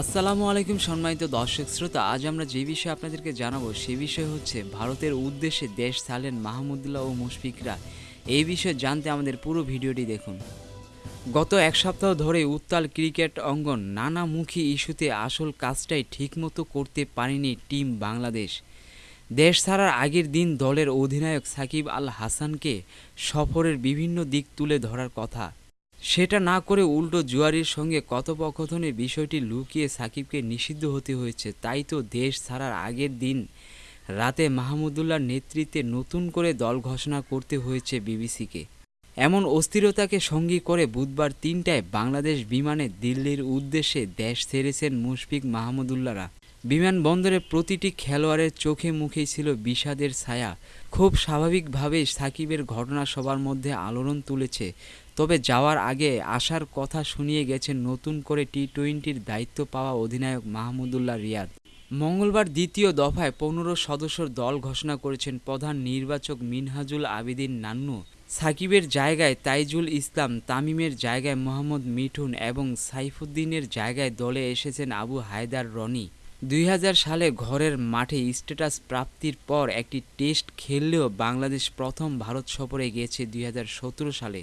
আসসালামু আলাইকুম সম্মানিত দর্শক শ্রোতা, আজ আমরা যে বিষয়ে আপনাদেরকে জানাব সে বিষয় হচ্ছে ভারতের উদ্দেশ্যে দেশ ছাড়লেন মাহমুদুল্লাহ ও মুশফিকরা। এই বিষয়ে জানতে আমাদের পুরো ভিডিওটি দেখুন। গত এক সপ্তাহ ধরে উত্তাল ক্রিকেট অঙ্গন নানামুখী ইস্যুতে আসল কাজটাই ঠিকমতো করতে পারেনি টিম বাংলাদেশ। দেশ ছাড়ার আগের দিন দলের অধিনায়ক সাকিব আল হাসানকে সফরের বিভিন্ন দিক তুলে ধরার কথা। সেটা না করে উল্টো জুয়ারির সঙ্গে কথোপকথনের বিষয়টি লুকিয়ে সাকিবকে নিষিদ্ধ হতে হয়েছে। তাই তো দেশ ছাড়ার আগের দিন রাতে মাহমুদুল্লাহর নেতৃত্বে নতুন করে দল ঘোষণা করতে হয়েছে বিবিসিকে। এমন অস্থিরতাকে সঙ্গী করে বুধবার তিনটায় বাংলাদেশ বিমানে দিল্লির উদ্দেশ্যে দেশ ছেড়েছেন মুশফিক মাহমুদুল্লাহরা। বিমানবন্দরে প্রতিটি খেলোয়াড়ের চোখে মুখেই ছিল বিষাদের ছায়া। খুব স্বাভাবিকভাবেই সাকিবের ঘটনা সবার মধ্যে আলোড়ন তুলেছে। তবে যাওয়ার আগে আসার কথা শুনিয়ে গেছেন নতুন করে টি টোয়েন্টির দায়িত্ব পাওয়া অধিনায়ক মাহমুদুল্লাহ রিয়াদ। মঙ্গলবার দ্বিতীয় দফায় পনেরো সদস্যর দল ঘোষণা করেছেন প্রধান নির্বাচক মিনহাজুল আবিদিন নান্নু। সাকিবের জায়গায় তাইজুল ইসলাম, তামিমের জায়গায় মোহাম্মদ মিঠুন এবং সাইফুদ্দিনের জায়গায় দলে এসেছেন আবু হায়দার রনি। দুই হাজার সালে ঘরের মাঠে স্ট্যাটাস প্রাপ্তির পর একটি টেস্ট খেললেও বাংলাদেশ প্রথম ভারত সফরে গিয়েছে দুই সালে।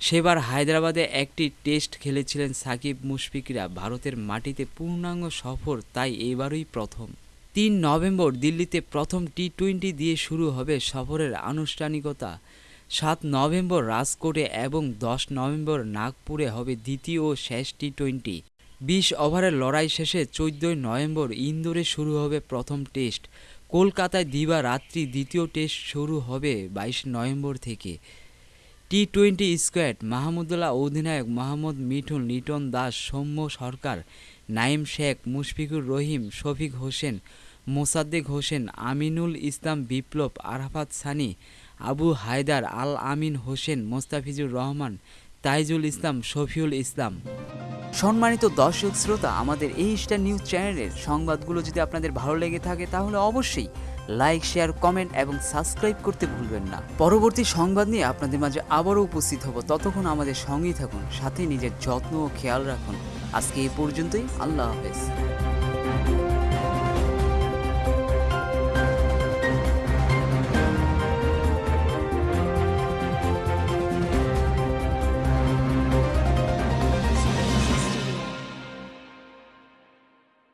সেবার হায়দ্রাবাদে একটি টেস্ট খেলেছিলেন সাকিব মুশফিকরা। ভারতের মাটিতে পূর্ণাঙ্গ সফর, তাই এবারই প্রথম। তিন নভেম্বর দিল্লিতে প্রথম টি টোয়েন্টি দিয়ে শুরু হবে সফরের আনুষ্ঠানিকতা। সাত নভেম্বর রাজকোটে এবং দশ নভেম্বর নাগপুরে হবে দ্বিতীয় ও শেষ টি টোয়েন্টি বিশ ওভারের লড়াই শেষে চোদ্দই নভেম্বর ইন্দোরে শুরু হবে প্রথম টেস্ট। কলকাতায় দিবা রাত্রি দ্বিতীয় টেস্ট শুরু হবে বাইশ নভেম্বর থেকে। টি টোয়েন্টি স্কোয়াড মাহমুদুল্লাহ অধিনায়ক মোহাম্মদ মিঠুন, লিটন দাস, সৌম্য সরকার, নাইম শেখ, মুশফিকুর রহিম, শফিক হোসেন, মোসাদ্দেক হোসেন, আমিনুল ইসলাম বিপ্লব, আরাফাত সানি, আবু হায়দার আল আমিন হোসেন, মোস্তাফিজুর রহমান, তাইজুল ইসলাম, শফিউল ইসলাম। সম্মানিত দর্শক শ্রোতা, আমাদের এই স্টার নিউজ চ্যানেলের সংবাদগুলো যদি আপনাদের ভালো লেগে থাকে, তাহলে অবশ্যই লাইক, শেয়ার, কমেন্ট এবং সাবস্ক্রাইব করতে ভুলবেন না। পরবর্তী সংবাদ নিয়ে আপনাদের মাঝে আবারও উপস্থিত হব। ততক্ষণ আমাদের সঙ্গেই থাকুন, সাথে নিজের যত্ন ও খেয়াল রাখুন। আজকে এই পর্যন্তই, আল্লাহ হাফেজ।